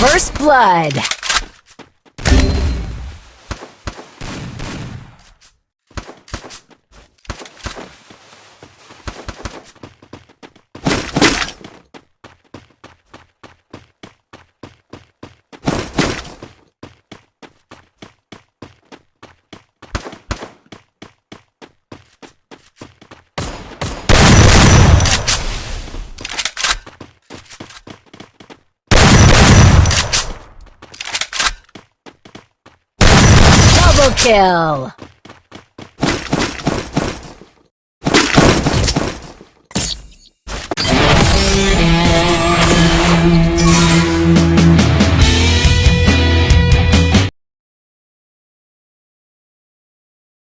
First blood. Double kill!